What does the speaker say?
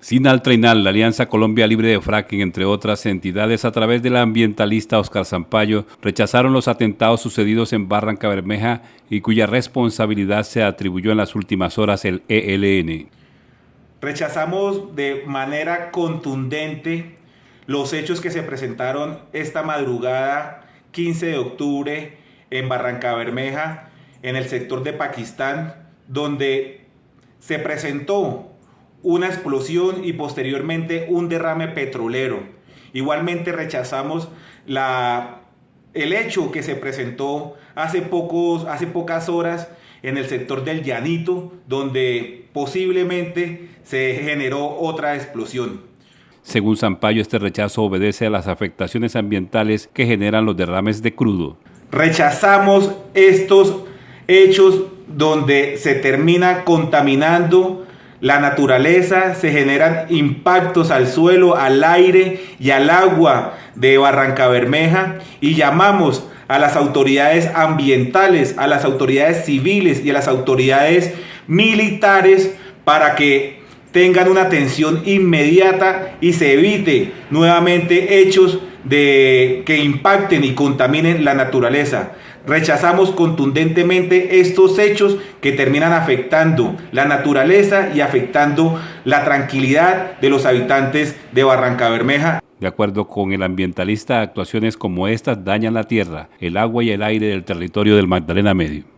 Sinal Treinal, la Alianza Colombia Libre de Fracking, entre otras entidades, a través del ambientalista Oscar Zampayo, rechazaron los atentados sucedidos en Barranca Bermeja y cuya responsabilidad se atribuyó en las últimas horas el ELN. Rechazamos de manera contundente los hechos que se presentaron esta madrugada 15 de octubre en Barranca Bermeja, en el sector de Pakistán, donde se presentó una explosión y posteriormente un derrame petrolero. Igualmente rechazamos la, el hecho que se presentó hace, pocos, hace pocas horas en el sector del Llanito, donde posiblemente se generó otra explosión. Según Sampaio, este rechazo obedece a las afectaciones ambientales que generan los derrames de crudo. Rechazamos estos hechos donde se termina contaminando la naturaleza, se generan impactos al suelo, al aire y al agua de Barranca Bermeja y llamamos a las autoridades ambientales, a las autoridades civiles y a las autoridades militares para que tengan una atención inmediata y se evite nuevamente hechos de que impacten y contaminen la naturaleza. Rechazamos contundentemente estos hechos que terminan afectando la naturaleza y afectando la tranquilidad de los habitantes de Barranca Bermeja. De acuerdo con el ambientalista, actuaciones como estas dañan la tierra, el agua y el aire del territorio del Magdalena Medio.